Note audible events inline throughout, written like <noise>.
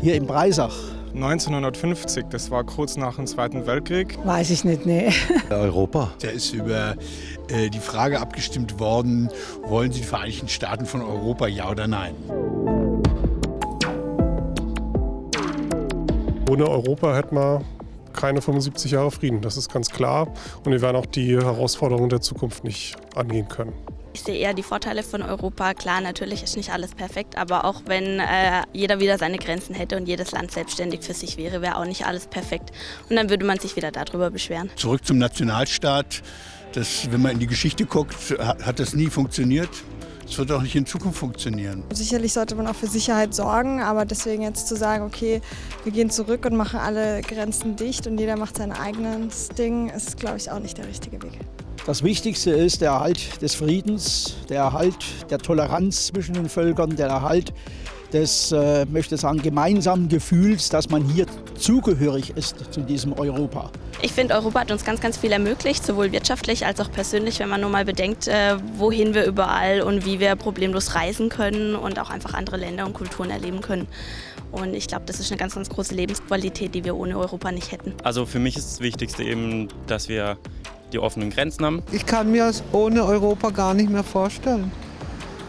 hier in Breisach. 1950, das war kurz nach dem Zweiten Weltkrieg. Weiß ich nicht, nee. <laughs> Europa. Da ist über äh, die Frage abgestimmt worden, wollen Sie die Vereinigten Staaten von Europa, ja oder nein? Ohne Europa hätten wir keine 75 Jahre Frieden, das ist ganz klar. Und wir werden auch die Herausforderungen der Zukunft nicht angehen können. Ich sehe eher die Vorteile von Europa. Klar, natürlich ist nicht alles perfekt, aber auch wenn äh, jeder wieder seine Grenzen hätte und jedes Land selbstständig für sich wäre, wäre auch nicht alles perfekt. Und dann würde man sich wieder darüber beschweren. Zurück zum Nationalstaat. Das, wenn man in die Geschichte guckt, hat das nie funktioniert. Es wird auch nicht in Zukunft funktionieren. Sicherlich sollte man auch für Sicherheit sorgen, aber deswegen jetzt zu sagen, okay, wir gehen zurück und machen alle Grenzen dicht und jeder macht sein eigenes Ding, ist, glaube ich, auch nicht der richtige Weg. Das Wichtigste ist der Erhalt des Friedens, der Erhalt der Toleranz zwischen den Völkern, der Erhalt des, äh, möchte sagen, gemeinsamen Gefühls, dass man hier zugehörig ist zu diesem Europa. Ich finde, Europa hat uns ganz, ganz viel ermöglicht, sowohl wirtschaftlich als auch persönlich, wenn man nur mal bedenkt, äh, wohin wir überall und wie wir problemlos reisen können und auch einfach andere Länder und Kulturen erleben können. Und ich glaube, das ist eine ganz, ganz große Lebensqualität, die wir ohne Europa nicht hätten. Also für mich ist das Wichtigste eben, dass wir die offenen Grenzen haben. Ich kann mir es ohne Europa gar nicht mehr vorstellen.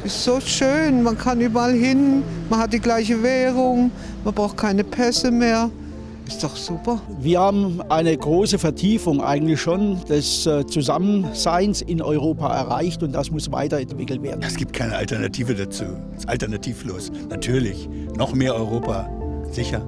Ist so schön, man kann überall hin, man hat die gleiche Währung, man braucht keine Pässe mehr. Ist doch super. Wir haben eine große Vertiefung eigentlich schon des äh, Zusammenseins in Europa erreicht und das muss weiterentwickelt werden. Es gibt keine Alternative dazu. Es ist alternativlos. Natürlich, noch mehr Europa, sicher.